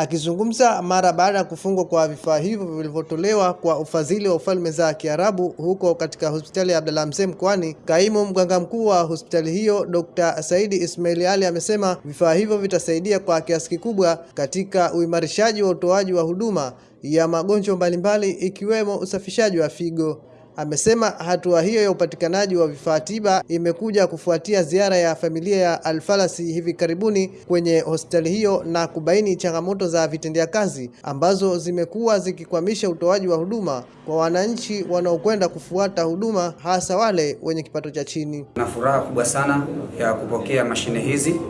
Akizungumza mara baada ya kufungwa kwa vifaa hivyo vilivyotolewa kwa ufadhili wa ufalme za Kiarabu huko katika hospitali ya Abdallah Mzee mkoani, kaimu mganga mkuu wa hospitali hiyo Dr. Saidi Ismail Ali amesema vifaa hivyo vitasaidia kwa kiasi kikubwa katika uimarishaji wa utoaji wa huduma ya magonjwa mbalimbali ikiwemo usafishaji wa figo. Amesema hatua hiyo ya upatikanaji wa vifaa tiba imekuja kufuatia ziara ya familia ya Alfalasi hivi karibuni kwenye hospitali hiyo na kubaini changamoto za vitendea kazi ambazo zimekuwa zikikwamisha utoaji wa huduma kwa wananchi wanaokwenda kufuata huduma hasa wale wenye kipato cha chini. Na furaha kubwa sana ya kupokea mashine hizi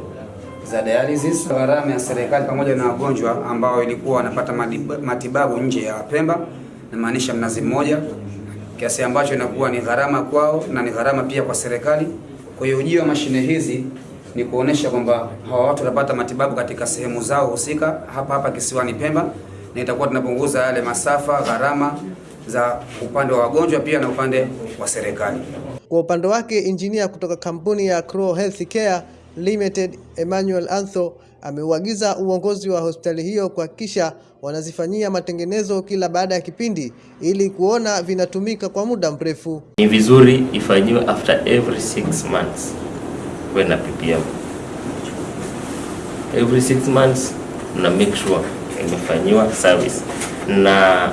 za dialysis, gharama ya serikali pamoja na wagonjwa ambao ilikuwa wanapata matibabu nje ya Pemba, namaanisha Mnazi Mmoja kiasi ambacho inakuwa ni gharama kwao na ni gharama pia kwa serikali. Kwa hiyo ujio wa mashine hizi ni kuonesha kwamba hawa watu watapata matibabu katika sehemu zao husika hapa hapa kisiwani Pemba, na itakuwa tunapunguza yale masafa, gharama za upande wa wagonjwa pia na upande wa serikali. Kwa upande wake, injinia kutoka kampuni ya Crow Health Care Limited Emmanuel Antho ameuagiza uongozi wa hospitali hiyo kuhakikisha wanazifanyia matengenezo kila baada ya kipindi ili kuona vinatumika kwa muda mrefu. Ni vizuri ifanyiwe after every six months na PPM. Every six months na make sure imefanyiwa service na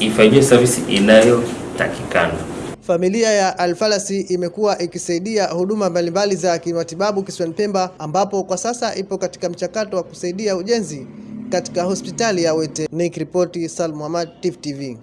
ifanyiwe service inayotakikana. Familia ya Alfalasi imekuwa ikisaidia huduma mbalimbali za kimatibabu kisiwani Pemba, ambapo kwa sasa ipo katika mchakato wa kusaidia ujenzi katika hospitali ya Wete. Nikiripoti Salmu Ahmad, Tifu TV.